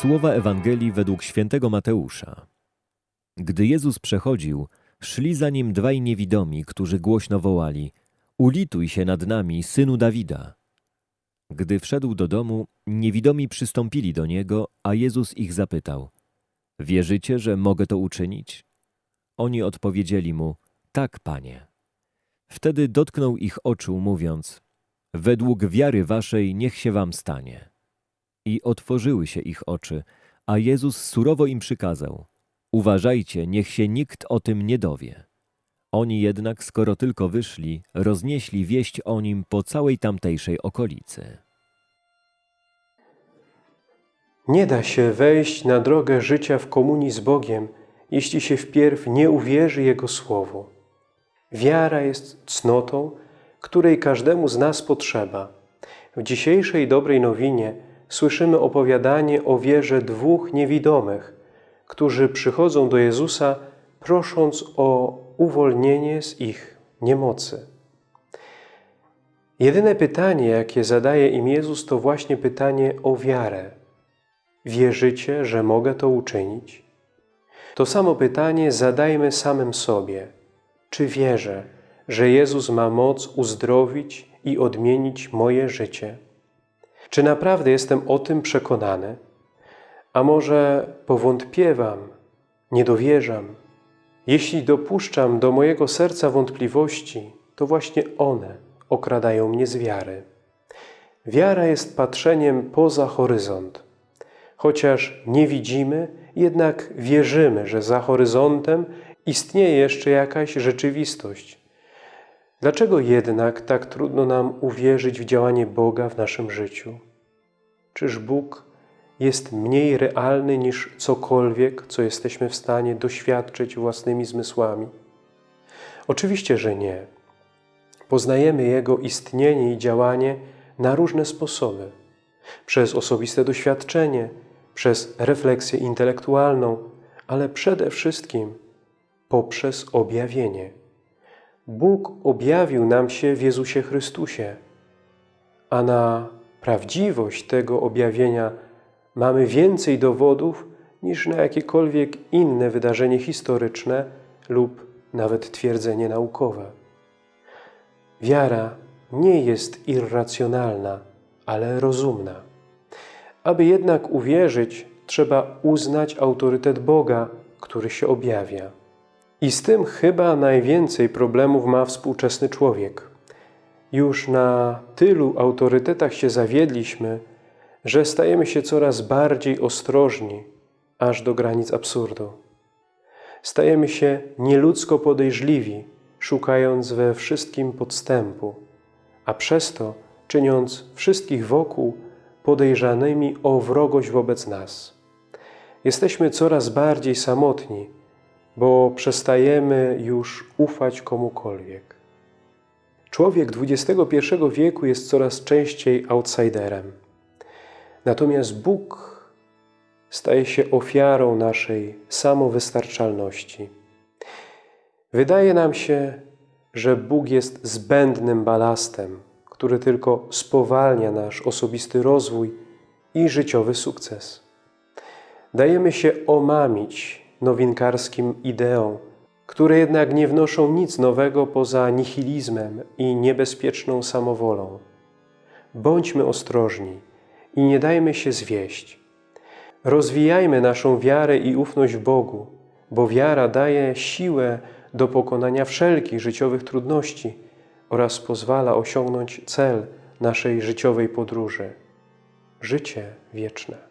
Słowa Ewangelii według świętego Mateusza. Gdy Jezus przechodził, szli za nim dwaj niewidomi, którzy głośno wołali: Ulituj się nad nami, synu Dawida. Gdy wszedł do domu, niewidomi przystąpili do niego, a Jezus ich zapytał: Wierzycie, że mogę to uczynić? Oni odpowiedzieli mu: Tak, panie. Wtedy dotknął ich oczu, mówiąc: Według wiary waszej niech się wam stanie. I otworzyły się ich oczy, a Jezus surowo im przykazał: Uważajcie, niech się nikt o tym nie dowie. Oni jednak, skoro tylko wyszli, roznieśli wieść o nim po całej tamtejszej okolicy. Nie da się wejść na drogę życia w komunii z Bogiem, jeśli się wpierw nie uwierzy Jego Słowu. Wiara jest cnotą, której każdemu z nas potrzeba. W dzisiejszej dobrej nowinie słyszymy opowiadanie o wierze dwóch niewidomych, którzy przychodzą do Jezusa, prosząc o uwolnienie z ich niemocy. Jedyne pytanie, jakie zadaje im Jezus, to właśnie pytanie o wiarę. Wierzycie, że mogę to uczynić? To samo pytanie zadajmy samym sobie. Czy wierzę, że Jezus ma moc uzdrowić i odmienić moje życie? Czy naprawdę jestem o tym przekonany? A może powątpiewam, nie dowierzam? Jeśli dopuszczam do mojego serca wątpliwości, to właśnie one okradają mnie z wiary. Wiara jest patrzeniem poza horyzont. Chociaż nie widzimy, jednak wierzymy, że za horyzontem istnieje jeszcze jakaś rzeczywistość. Dlaczego jednak tak trudno nam uwierzyć w działanie Boga w naszym życiu? Czyż Bóg jest mniej realny niż cokolwiek, co jesteśmy w stanie doświadczyć własnymi zmysłami? Oczywiście, że nie. Poznajemy Jego istnienie i działanie na różne sposoby. Przez osobiste doświadczenie, przez refleksję intelektualną, ale przede wszystkim poprzez objawienie. Bóg objawił nam się w Jezusie Chrystusie, a na prawdziwość tego objawienia mamy więcej dowodów niż na jakiekolwiek inne wydarzenie historyczne lub nawet twierdzenie naukowe. Wiara nie jest irracjonalna, ale rozumna. Aby jednak uwierzyć, trzeba uznać autorytet Boga, który się objawia. I z tym chyba najwięcej problemów ma współczesny człowiek. Już na tylu autorytetach się zawiedliśmy, że stajemy się coraz bardziej ostrożni, aż do granic absurdu. Stajemy się nieludzko podejrzliwi, szukając we wszystkim podstępu, a przez to czyniąc wszystkich wokół podejrzanymi o wrogość wobec nas. Jesteśmy coraz bardziej samotni, bo przestajemy już ufać komukolwiek. Człowiek XXI wieku jest coraz częściej outsiderem. Natomiast Bóg staje się ofiarą naszej samowystarczalności. Wydaje nam się, że Bóg jest zbędnym balastem, który tylko spowalnia nasz osobisty rozwój i życiowy sukces. Dajemy się omamić nowinkarskim ideom, które jednak nie wnoszą nic nowego poza nihilizmem i niebezpieczną samowolą. Bądźmy ostrożni i nie dajmy się zwieść. Rozwijajmy naszą wiarę i ufność w Bogu, bo wiara daje siłę do pokonania wszelkich życiowych trudności oraz pozwala osiągnąć cel naszej życiowej podróży – życie wieczne.